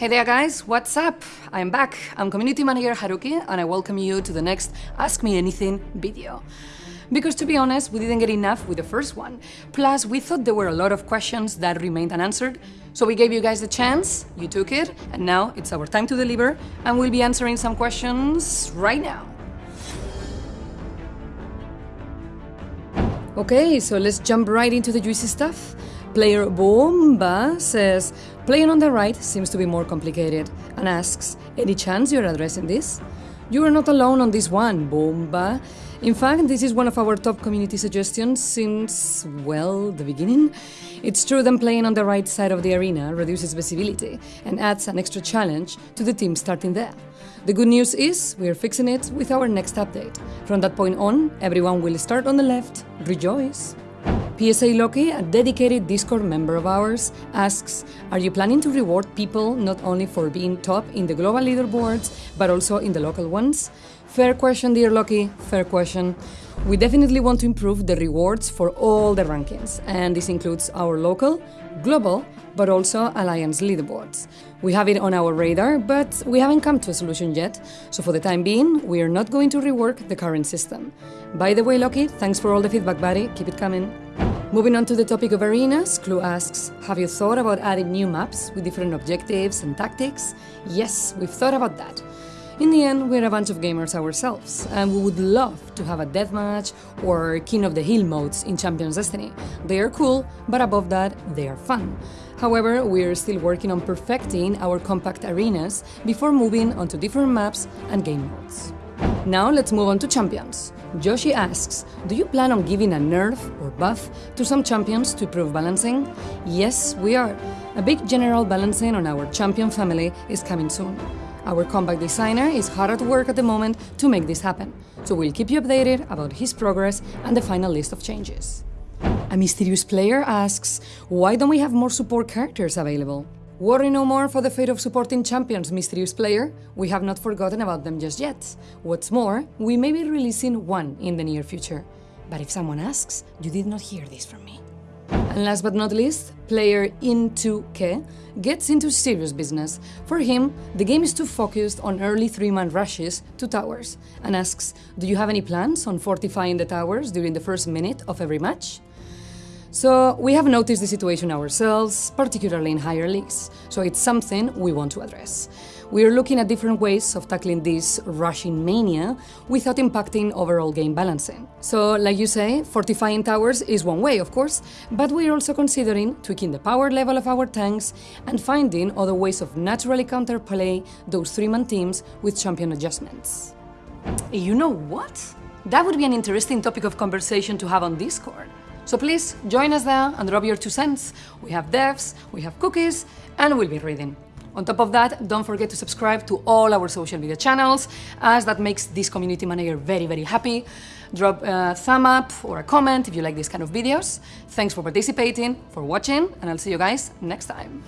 Hey there guys, what's up? I'm back. I'm Community Manager Haruki and I welcome you to the next Ask Me Anything video. Because to be honest, we didn't get enough with the first one. Plus, we thought there were a lot of questions that remained unanswered, so we gave you guys the chance, you took it, and now it's our time to deliver, and we'll be answering some questions right now. Okay, so let's jump right into the juicy stuff. Player Bomba says, playing on the right seems to be more complicated, and asks, any chance you're addressing this? You are not alone on this one, Bomba. In fact, this is one of our top community suggestions since, well, the beginning. It's true that playing on the right side of the arena reduces visibility and adds an extra challenge to the team starting there. The good news is we are fixing it with our next update. From that point on, everyone will start on the left. Rejoice! PSA Loki, a dedicated Discord member of ours, asks Are you planning to reward people not only for being top in the global leaderboards, but also in the local ones? Fair question, dear Loki, fair question. We definitely want to improve the rewards for all the rankings, and this includes our local, global, but also Alliance leaderboards. We have it on our radar, but we haven't come to a solution yet, so for the time being, we are not going to rework the current system. By the way, Loki, thanks for all the feedback, buddy. Keep it coming. Moving on to the topic of arenas, Clue asks, have you thought about adding new maps with different objectives and tactics? Yes, we've thought about that. In the end, we're a bunch of gamers ourselves, and we would love to have a deathmatch or King of the Hill modes in Champions Destiny. They are cool, but above that, they are fun. However, we're still working on perfecting our compact arenas before moving on to different maps and game modes. Now let's move on to champions. Joshi asks, do you plan on giving a nerf or buff to some champions to improve balancing? Yes, we are. A big general balancing on our champion family is coming soon. Our combat designer is hard at work at the moment to make this happen, so we'll keep you updated about his progress and the final list of changes. A mysterious player asks, why don't we have more support characters available? Worry no more for the fate of supporting champions, mysterious player. We have not forgotten about them just yet. What's more, we may be releasing one in the near future. But if someone asks, you did not hear this from me. And last but not least, player Into-Ke gets into serious business. For him, the game is too focused on early three-man rushes to towers, and asks, do you have any plans on fortifying the towers during the first minute of every match? So we have noticed the situation ourselves, particularly in higher leagues, so it's something we want to address. We are looking at different ways of tackling this rushing mania without impacting overall game balancing. So, like you say, fortifying towers is one way, of course, but we're also considering tweaking the power level of our tanks and finding other ways of naturally counterplay those three-man teams with champion adjustments. You know what? That would be an interesting topic of conversation to have on Discord. So please join us there and drop your two cents. We have devs, we have cookies, and we'll be reading. On top of that, don't forget to subscribe to all our social media channels, as that makes this community manager very, very happy. Drop a thumb up or a comment if you like these kind of videos. Thanks for participating, for watching, and I'll see you guys next time.